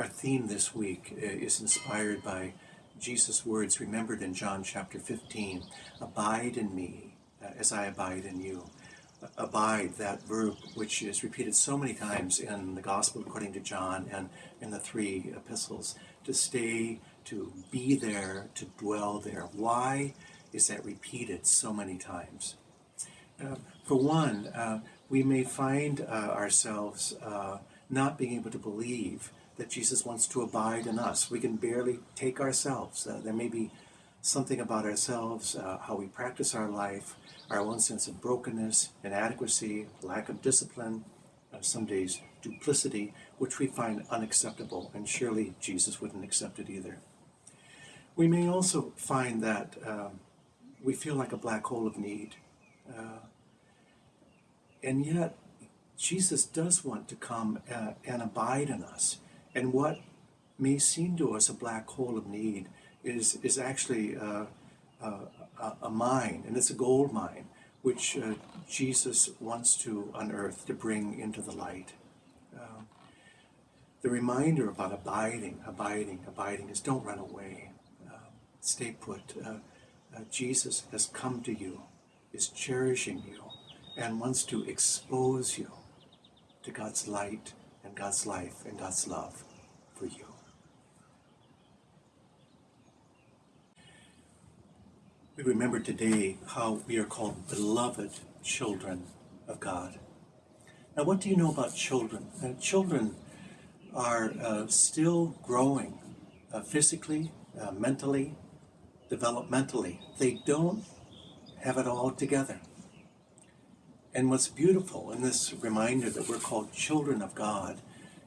Our theme this week uh, is inspired by Jesus' words remembered in John chapter 15 Abide in me uh, as I abide in you. Abide, that verb which is repeated so many times in the Gospel according to John and in the three epistles, to stay, to be there, to dwell there. Why is that repeated so many times? Uh, for one, uh, we may find uh, ourselves uh, not being able to believe that Jesus wants to abide in us. We can barely take ourselves. Uh, there may be something about ourselves, uh, how we practice our life, our own sense of brokenness, inadequacy, lack of discipline, uh, some days duplicity, which we find unacceptable, and surely Jesus wouldn't accept it either. We may also find that um, we feel like a black hole of need. Uh, and yet, Jesus does want to come uh, and abide in us. And what may seem to us a black hole of need is, is actually uh, uh, a mine, and it's a gold mine, which uh, Jesus wants to unearth, to bring into the light. Uh, the reminder about abiding, abiding, abiding is don't run away. Uh, stay put. Uh, Jesus has come to you, is cherishing you, and wants to expose you to God's light and God's life and God's love for you. We remember today how we are called beloved children of God. Now, what do you know about children? Uh, children are uh, still growing uh, physically, uh, mentally, developmentally. They don't have it all together. And what's beautiful in this reminder that we're called children of God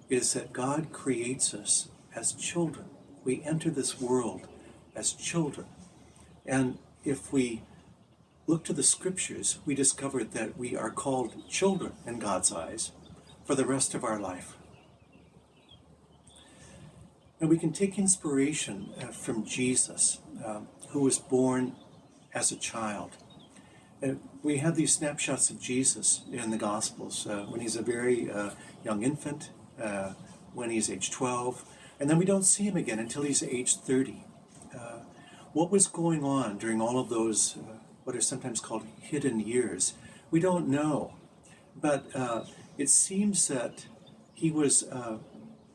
is that God creates us as children. We enter this world as children. And if we look to the scriptures, we discover that we are called children in God's eyes for the rest of our life. And we can take inspiration uh, from Jesus, uh, who was born as a child. Uh, we have these snapshots of Jesus in the Gospels uh, when he's a very uh, young infant, uh, when he's age 12, and then we don't see him again until he's age 30. Uh, what was going on during all of those, uh, what are sometimes called hidden years? We don't know. But it seems that he was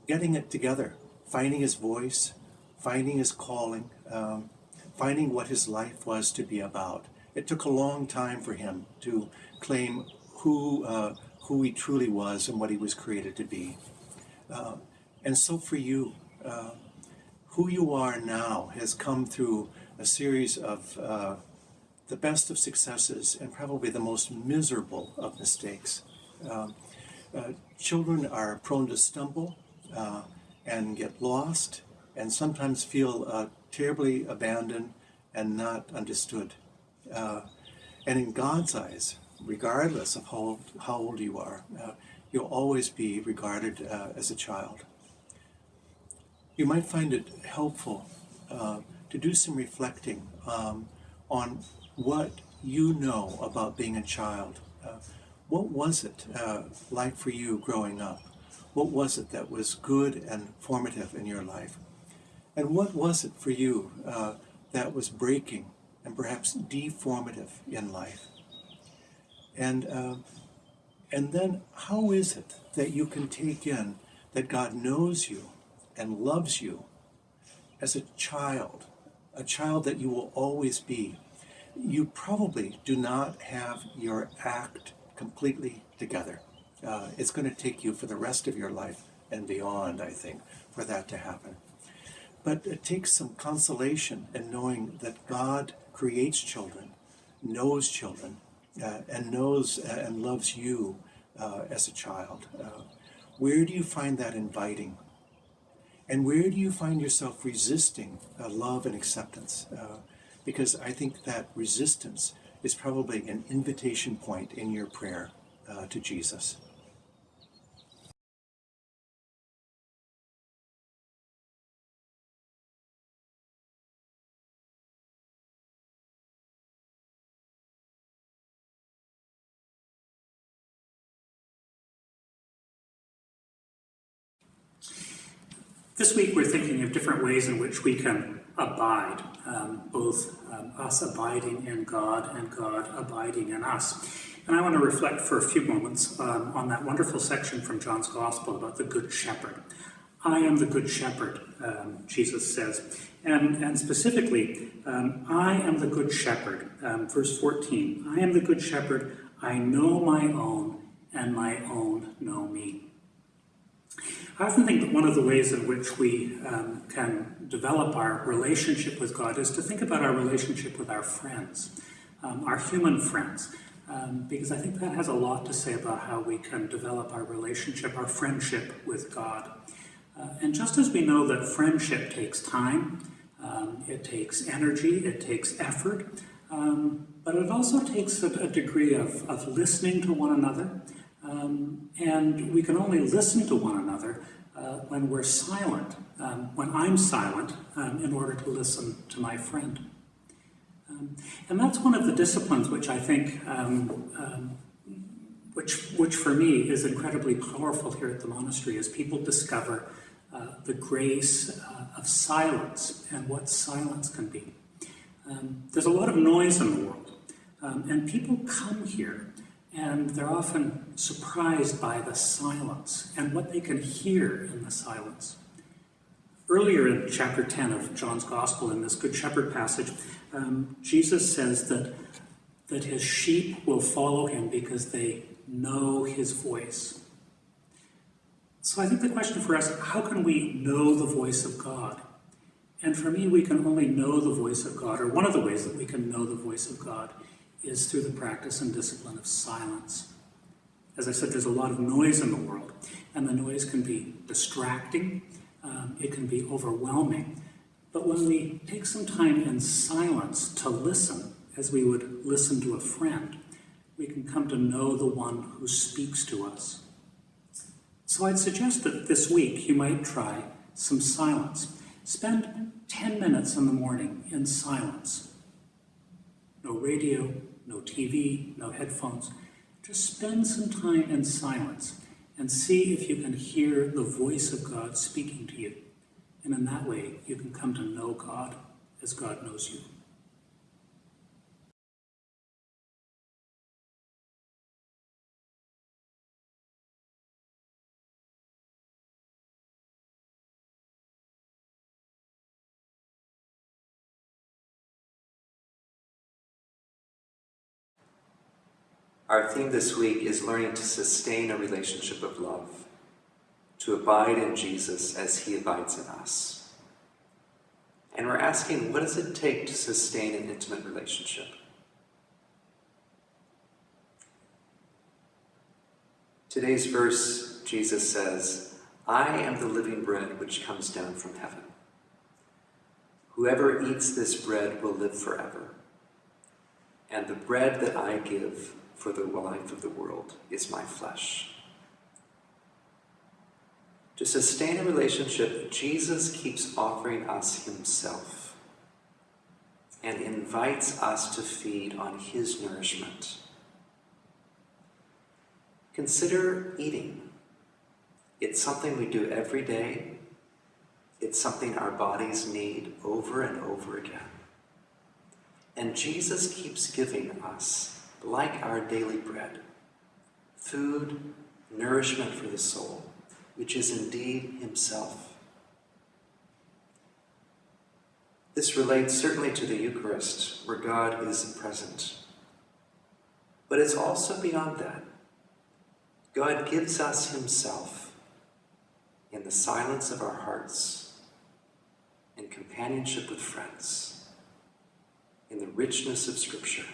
getting it together, finding his voice, finding his calling, um, finding what his life was to be about. It took a long time for him to claim who, uh, who he truly was and what he was created to be. Uh, and so for you, uh, who you are now has come through a series of uh, the best of successes and probably the most miserable of mistakes. Um, uh, children are prone to stumble uh, and get lost and sometimes feel terribly abandoned and not understood. Uh, and in God's eyes, regardless of how old, how old you are, uh, you'll always be regarded uh, as a child. You might find it helpful uh, to do some reflecting um, on what you know about being a child. Uh, what was it uh, like for you growing up? What was it that was good and formative in your life? And what was it for you that was breaking and perhaps deformative in life. And, uh, and then how is it that you can take in that God knows you and loves you as a child, a child that you will always be? You probably do not have your act completely together. Uh, it's going to take you for the rest of your life and beyond, I think, for that to happen. But it takes some consolation in knowing that God creates children, knows children, uh, and knows uh, and loves you uh, as a child. Uh, where do you find that inviting? And where do you find yourself resisting uh, love and acceptance? Uh, because I think that resistance is probably an invitation point in your prayer to Jesus. This week we're thinking of different ways in which we can abide, um, both um, us abiding in God and God abiding in us. And I want to reflect for a few moments um, on that wonderful section from John's Gospel about the Good Shepherd. I am the Good Shepherd, um, Jesus says. And, and specifically, um, I am the Good Shepherd, um, verse 14. I am the Good Shepherd, I know my own, and my own know me. I often think that one of the ways in which we um, can develop our relationship with God is to think about our relationship with our friends, um, our human friends, um, because I think that has a lot to say about how we can develop our relationship, our friendship with God. Uh, and just as we know that friendship takes time, um, it takes energy, it takes effort, um, but it also takes a, a degree of, of listening to one another, um, and we can only listen to one another uh, when we're silent, um, when I'm silent, um, in order to listen to my friend. Um, and that's one of the disciplines which I think, um, um, which, which for me is incredibly powerful here at the monastery, as people discover uh, the grace uh, of silence and what silence can be. there's a lot of noise in the world, and people come here and they're often surprised by the silence and what they can hear in the silence. Earlier in chapter 10 of John's Gospel, in this Good Shepherd passage, um, Jesus says that, that his sheep will follow him because they know his voice. So I think the question for us, how can we know the voice of God? And for me, we can only know the voice of God, or one of the ways that we can know the voice of God is through the practice and discipline of silence. As I said, there's a lot of noise in the world, and the noise can be distracting, um, it can be overwhelming. But when we take some time in silence to listen, as we would listen to a friend, we can come to know the one who speaks to us. So I'd suggest that this week you might try some silence. Spend 10 minutes in the morning in silence. No radio, no TV, no headphones. Just spend some time in silence and see if you can hear the voice of God speaking to you. And in that way, you can come to know God as God knows you. Our theme this week is learning to sustain a relationship of love, to abide in Jesus as he abides in us. And we're asking, what does it take to sustain an intimate relationship? Today's verse, Jesus says, I am the living bread which comes down from heaven. Whoever eats this bread will live forever. And the bread that I give for the life of the world is my flesh. To sustain a relationship, Jesus keeps offering us himself and invites us to feed on his nourishment. Consider eating. It's something we do every day. It's something our bodies need over and over again. And Jesus keeps giving us like our daily bread, food, nourishment for the soul, which is indeed Himself. This relates certainly to the Eucharist, where God is present. But it's also beyond that. God gives us Himself in the silence of our hearts, in companionship with friends, in the richness of Scripture.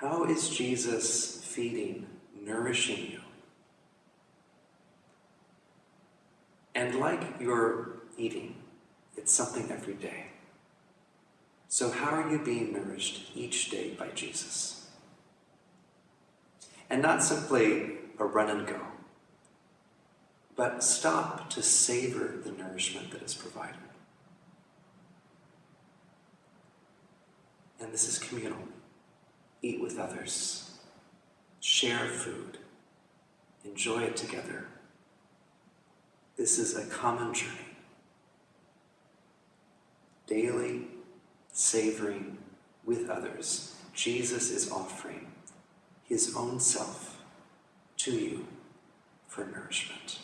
How is Jesus feeding, nourishing you? And like your eating, it's something every day. So how are you being nourished each day by Jesus? And not simply a run and go, but stop to savor the nourishment that is provided. And this is communal eat with others, share food, enjoy it together. This is a common journey. Daily savoring with others, Jesus is offering his own self to you for nourishment.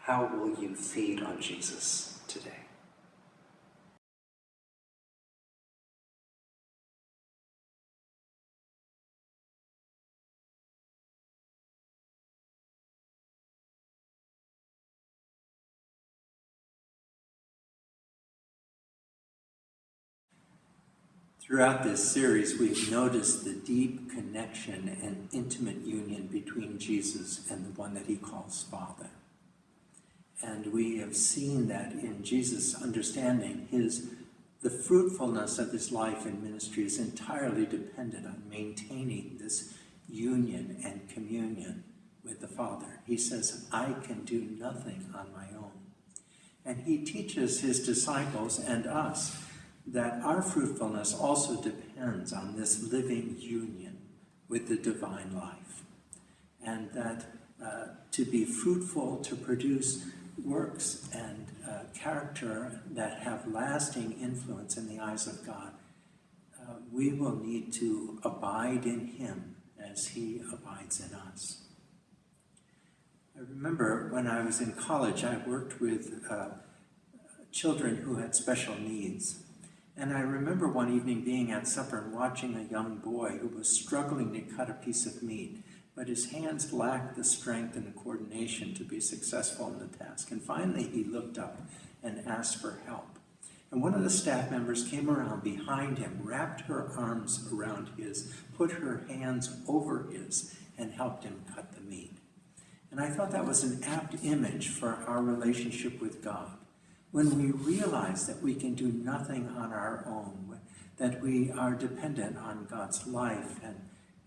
How will you feed on Jesus today? Throughout this series, we've noticed the deep connection and intimate union between Jesus and the one that he calls Father. And we have seen that in Jesus' understanding, his the fruitfulness of his life and ministry is entirely dependent on maintaining this union and communion with the Father. He says, I can do nothing on my own. And he teaches his disciples and us that our fruitfulness also depends on this living union with the divine life. And that uh, to be fruitful, to produce works and uh, character that have lasting influence in the eyes of God, uh, we will need to abide in Him as He abides in us. I remember when I was in college, I worked with uh, children who had special needs. And I remember one evening being at supper and watching a young boy who was struggling to cut a piece of meat, but his hands lacked the strength and the coordination to be successful in the task. And finally, he looked up and asked for help. And one of the staff members came around behind him, wrapped her arms around his, put her hands over his, and helped him cut the meat. And I thought that was an apt image for our relationship with God when we realize that we can do nothing on our own, that we are dependent on God's life and,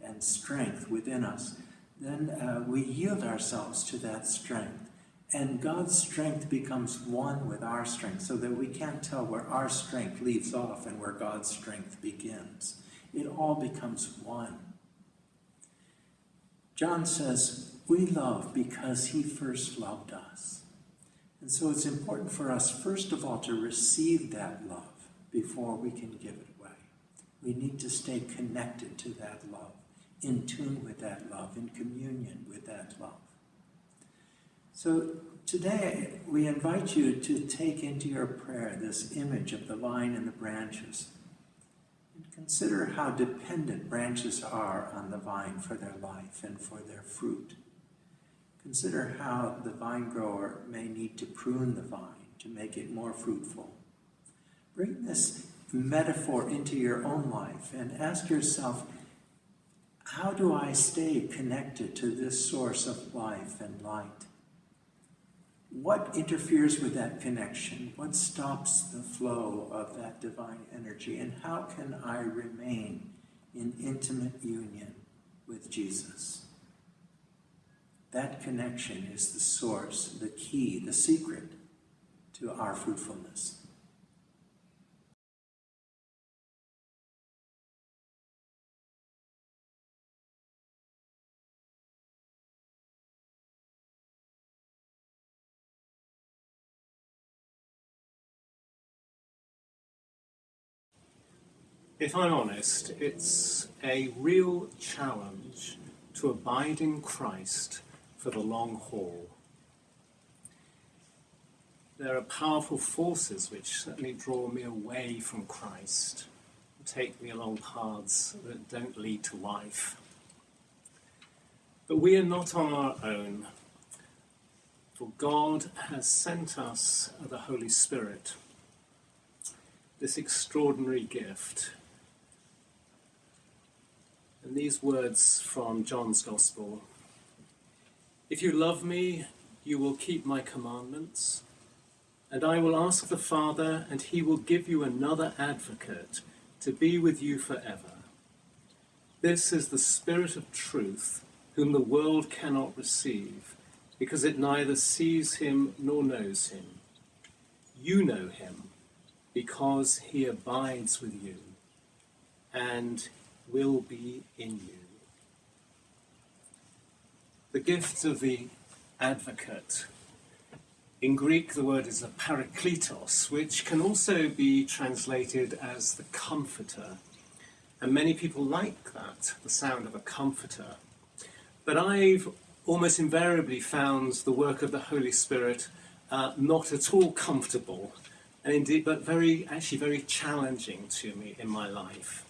and strength within us, then uh, we yield ourselves to that strength. And God's strength becomes one with our strength so that we can't tell where our strength leaves off and where God's strength begins. It all becomes one. John says, We love because he first loved us. And so it's important for us, first of all, to receive that love before we can give it away. We need to stay connected to that love, in tune with that love, in communion with that love. So today, we invite you to take into your prayer this image of the vine and the branches. And consider how dependent branches are on the vine for their life and for their fruit. Consider how the vine grower may need to prune the vine to make it more fruitful. Bring this metaphor into your own life and ask yourself, how do I stay connected to this source of life and light? What interferes with that connection? What stops the flow of that divine energy? And how can I remain in intimate union with Jesus? That connection is the source, the key, the secret to our fruitfulness. If I'm honest, it's a real challenge to abide in Christ for the long haul. There are powerful forces which certainly draw me away from Christ, take me along paths that don't lead to life. But we are not on our own, for God has sent us the Holy Spirit, this extraordinary gift. And these words from John's Gospel If you love me, you will keep my commandments, and I will ask the Father, and he will give you another advocate to be with you forever. This is the Spirit of truth, whom the world cannot receive, because it neither sees him nor knows him. You know him, because he abides with you and will be in you. The gift of the advocate In Greek, the word is a parakletos, which can also be translated as the comforter. And many people like that, the sound of a comforter. But I've almost invariably found the work of the Holy Spirit uh, not at all comfortable, and indeed, but very, actually, very challenging to me in my life.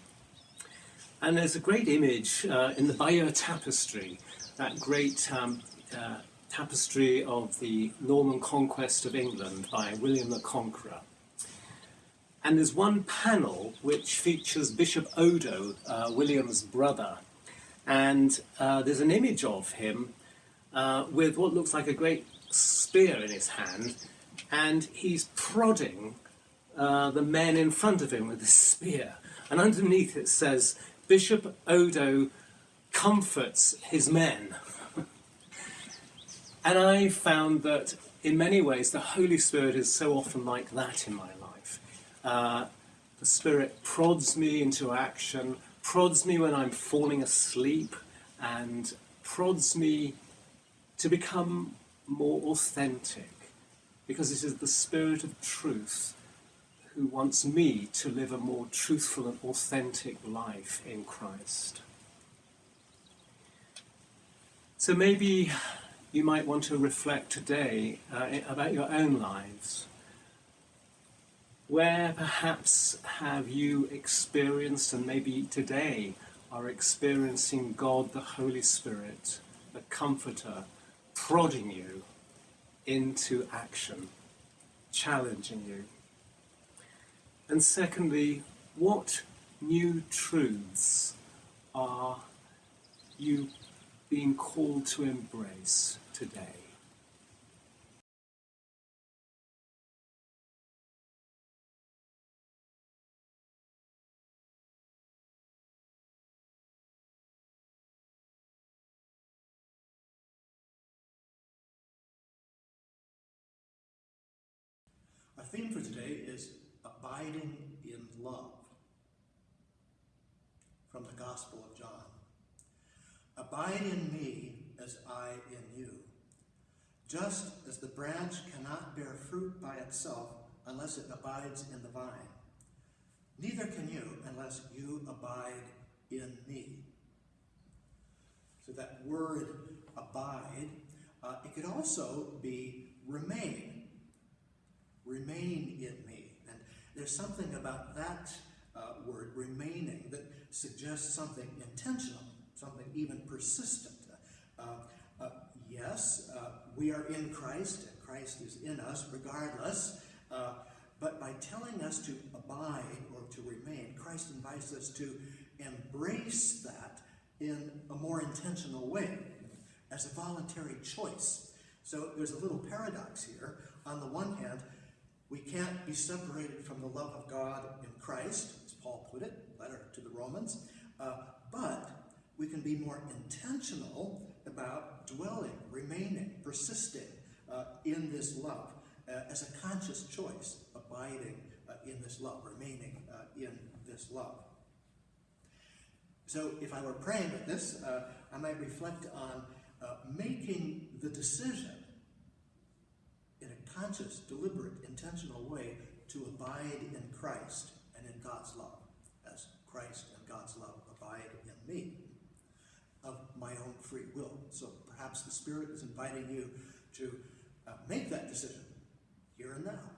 And there's a great image uh, in the Bayeux Tapestry, that great um, uh, tapestry of the Norman conquest of England by William the Conqueror. And there's one panel which features Bishop Odo, uh, William's brother, and uh, there's an image of him uh, with what looks like a great spear in his hand, and he's prodding uh, the men in front of him with this spear. And underneath it says, Bishop Odo comforts his men. and I found that in many ways the Holy Spirit is so often like that in my life. Uh, the Spirit prods me into action, prods me when I'm falling asleep, and prods me to become more authentic because it is the Spirit of truth who wants me to live a more truthful and authentic life in Christ. So maybe you might want to reflect today uh, about your own lives. Where perhaps have you experienced, and maybe today are experiencing God the Holy Spirit, the Comforter, prodding you into action, challenging you? And secondly, what new truths are you being called to embrace today? Our theme for today is abiding in love from the Gospel of John. Abide in me as I in you. Just as the branch cannot bear fruit by itself unless it abides in the vine, neither can you unless you abide in me. So that word abide, uh, it could also be remain. Remain in me. And there's something about that uh, word, remaining, that suggests something intentional, something even persistent. Uh, uh, yes, uh, we are in Christ, and Christ is in us regardless, uh, but by telling us to abide or to remain, Christ invites us to embrace that in a more intentional way, as a voluntary choice. So there's a little paradox here. On the one hand, we can't be separated from the love of God in Christ, as Paul put it, letter to the Romans, uh, but we can be more intentional about dwelling, remaining, persisting uh, in this love uh, as a conscious choice, abiding uh, in this love, remaining uh, in this love. So if I were praying at this, uh, I might reflect on making the decision in a conscious, deliberate, intentional way to abide in Christ and in God's love, as Christ and God's love abide in me, of my own free will. So perhaps the Spirit is inviting you to uh, make that decision here and now.